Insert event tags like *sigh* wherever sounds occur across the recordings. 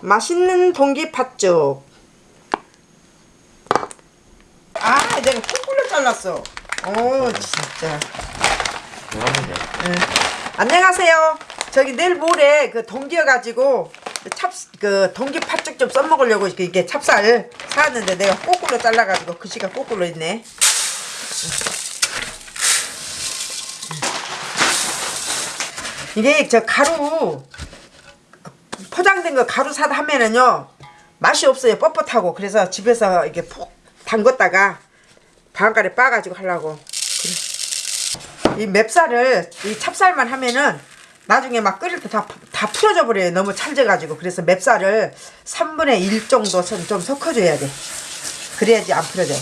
맛있는 동기 팥죽. 아, 내가 콩꿀로 잘랐어. 오, 진짜. 그러면 돼. 응. 안녕하세요. 저기 내일 모레 그 동기여가지고 찹, 그 동기 팥죽 좀 써먹으려고 이게 찹쌀 사왔는데 내가 꼬꾸로 잘라가지고 글씨가 꼬꾸로 있네. 이게 저 가루 포장된 거 가루 사다 하면은요 맛이 없어요. 뻣뻣하고. 그래서 집에서 이게 푹 담궜다가 방앗간에 빠가지고 하려고. 이 맵쌀을 이 찹쌀만 하면은 나중에 막 끓일 때 다 다 풀어져 버려요. 너무 찰져가지고. 그래서 맵쌀을 3분의 1 정도 좀, 좀 섞어줘야 돼. 그래야지 안 풀어져.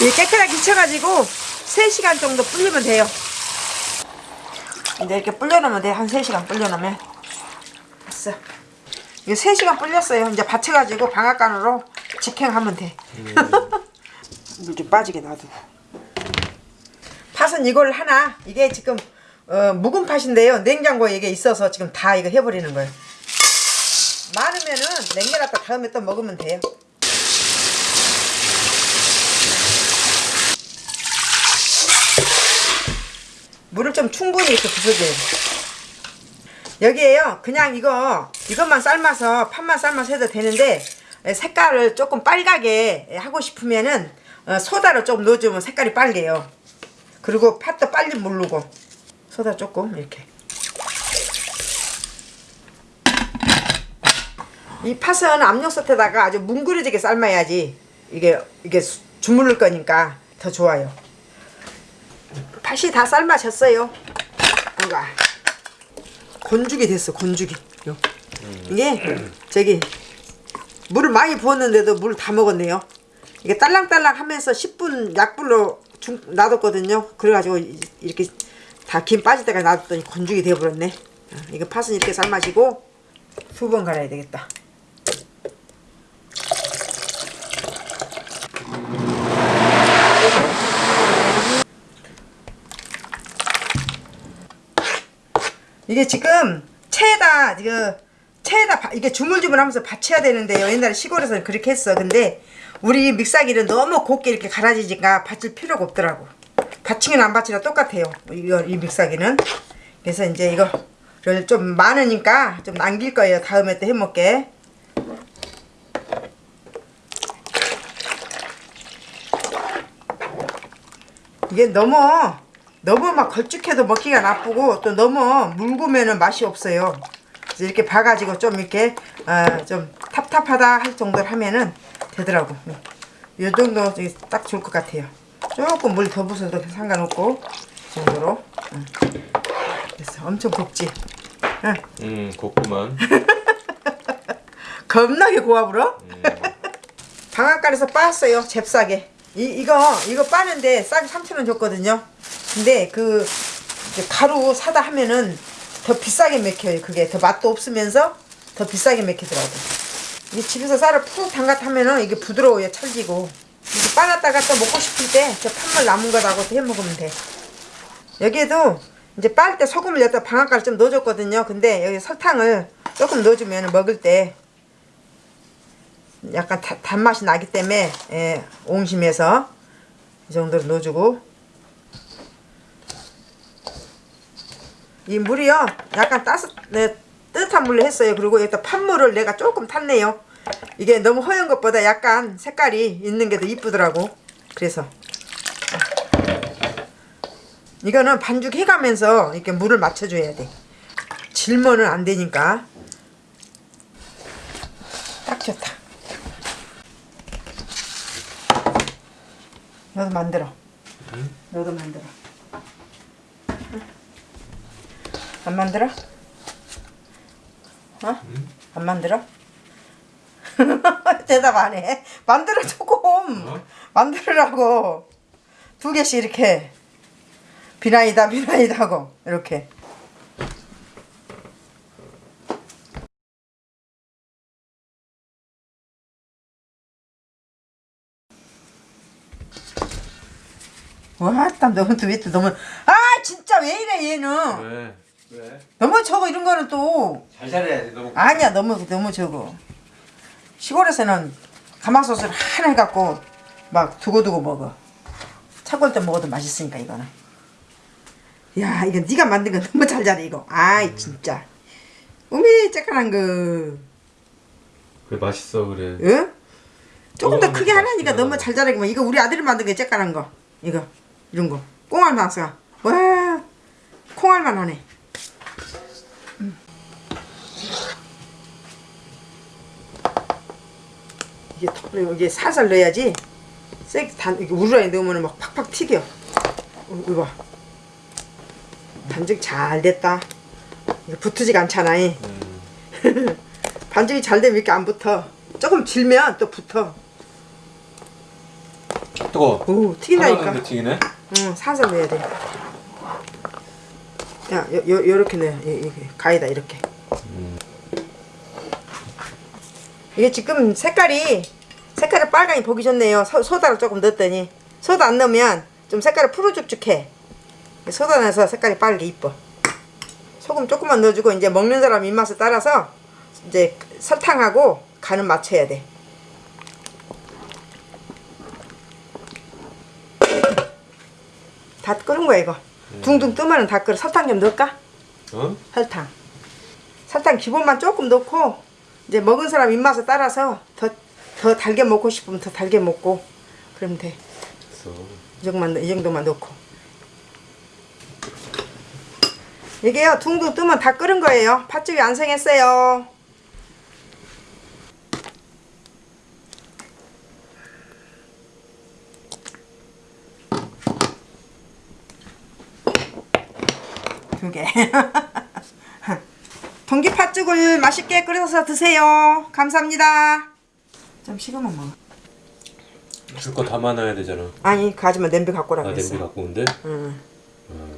이 깨끗하게 씻어가지고 3시간 정도 불리면 돼요 근데 이렇게 불려놓으면 돼 한 3시간 불려놓으면. 됐어. 이거 3시간 불렸어요. 이제 받쳐가지고 방앗간으로 직행하면 돼. 물좀 빠지게 놔두고 팥은 이걸 하나 이게 지금 어, 묵은 팥인데요. 냉장고에 이게 있어서 지금 다 이거 해버리는 거예요. 많으면은 냉겨놨다 다음에 또 먹으면 돼요 물을 좀 충분히 이렇게 부숴줘야 돼 여기에요. 그냥 이거 이것만 삶아서 팥만 삶아서 해도 되는데 색깔을 조금 빨갛게 하고 싶으면은 어, 소다를 좀 넣어주면 색깔이 빨개요. 그리고 팥도 빨리 무르고. 소다 조금 이렇게. 이 팥은 압력솥에다가 아주 뭉그러지게 삶아야지 이게 이게 수- 주물를 거니까 더 좋아요 팥이 다 삶아졌어요. 뭔가. 건죽이 됐어 건죽이. 요. 이게 저기 물을 많이 부었는데도 물 다 먹었네요. 이게 딸랑딸랑 하면서 10분 약불로 중, 놔뒀거든요. 그래가지고 이- 이렇게 다 김 빠질 때까지 놔뒀더니 건죽이 되어버렸네. 어, 이거 팥은 이렇게 삶아지고 두 번 갈아야 되겠다 이게 지금 체에다 이거 체에다 바- 이게 주물주물하면서 받쳐야 되는데요. 옛날에 시골에서는 그렇게 했어. 근데 우리 믹사기는 너무 곱게 이렇게 갈아지니까 받칠 필요가 없더라고. 받치긴 안 받치나 똑같아요. 이거 이 믹사기는. 그래서 이제 이거를 좀 많으니까 좀 남길 거예요. 다음에 또 해먹게. 이게 너무 너무 막 걸쭉해도 먹기가 나쁘고 또 너무 묽으면은 맛이 없어요. 이렇게 봐가지고 좀 이렇게 어, 좀 탑탑하다 할 정도로 하면은 되더라고. 이 정도 딱 좋을 것 같아요. 조금 물 더 부어도 상관없고 이 정도로. 응. 됐어. 엄청 곱지. 응. 음, 곱구만. *laughs* 겁나게 고와불어. 음. *laughs* 방앗간에서 빻았어요. 잽싸게. 이, 이거 이거 빠는데 싸게 3,000원 줬거든요. 근데 그 가루 사다 하면은 더 비싸게 맥혀요. 그게 더 맛도 없으면서 더 비싸게 맥히더라고. 이 집에서 쌀을 푹 담갔 하면은 이게 부드러워요. 찰지고. 이거 빠놨다가 또 먹고 싶을 때저 팥물 남은 거다고 또해 먹으면 돼. 여기에도 이제 빻을 때 소금을 여기다 방앗간을 좀 넣어줬거든요. 근데 여기 설탕을 조금 넣어주면 먹을 때 약간 다- 단맛이 나기 때문에 예, 옹심해서 이 정도로 넣어주고 이 물이요. 약간 따스 네, 뜨뜻한 물로 했어요. 그리고 여기다 팥물을 내가 조금 탔네요. 이게 너무 허연 것보다 약간 색깔이 있는 게 더 이쁘더라고. 그래서. 이거는 반죽 해가면서 이렇게 물을 맞춰줘야 돼. 질면은 안 되니까. 딱 좋다. 너도 만들어. 너도 만들어. 응? 안 만들어? 어? 안 만들어? *laughs* 대답 안 해. 만들어 조금. 어? 만들으라고. 두 개씩 이렇게. 비나이다 비나이다 하고 이렇게. 와, 땀 너무 또 밑에 너무 아, 진짜 왜 이래 얘는 왜? 왜? 너무 적어 이런 거는 또. 잘 잘해야지 너무. 아니야 너무 너무 적어. 시골에서는 가마솥을 하나 해갖고 막 두고두고 먹어. 차골 때 먹어도 맛있으니까 이거는. 야 이거 네가 만든 거 너무 잘 잘해 이거. 아이 진짜. 우미 쬐깐한 거. 그래 맛있어 그래. 응? 조금 더 크게 하라니까. 너무 잘 자라기만 이거 우리 아들이 만든 게 쬐깐한 거. 이거. 이런 거. 꽁알 맛사 와. 콩알만 하네 이게 더- 이게 살살 넣어야지 쎄단 이게 우르라에 넣으면 막 팍팍 튀겨 어, 이거 봐 반죽 잘 됐다 이거 붙지가 않잖아 이. 음. *laughs* 반죽이 잘 되면 이렇게 안 붙어. 조금 질면 또 붙어. 뜨거. 오, 튀긴다니까. 튀기네. 응, 살살 넣어야 돼. 야, 요, 요, 요렇게 넣어. 가위다, 이렇게. 음. 이게 지금 색깔이, 색깔이 빨강이 보기 좋네요. 소, 소다를 조금 넣었더니. 소다 안 넣으면 좀 색깔이 푸르죽죽해. 소다 넣어서 색깔이 빨개 이뻐. 소금 조금만 넣어주고, 이제 먹는 사람 입맛에 따라서 이제 설탕하고 간은 맞춰야 돼. 다 끓은 거야 이거. 둥둥 뜨면은 다 끓어. 설탕 좀 넣을까? 어? 설탕. 설탕 기본만 조금 넣고 이제 먹은 사람 입맛에 따라서 더 더 달게 먹고 싶으면 더 달게 먹고 그러면 돼. 이 정도만 이 정도만 넣고. 이게요 둥둥 뜨면 다 끓은 거예요. 팥죽이 안 생겼어요. 두 개. *laughs* 동기 팥죽을 맛있게 끓여서 드세요. 감사합니다. 좀 식으면 먹어. 줄 거 담아놔야 되잖아. 아니 그 아줌마 냄비 갖고 아 오라고 했어. 냄비 갖고 온대. 응. 어.